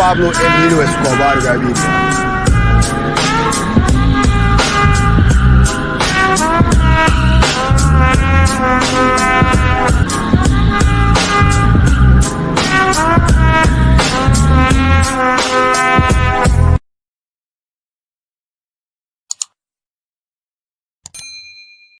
Pablo Emílio Escobar Gaviria.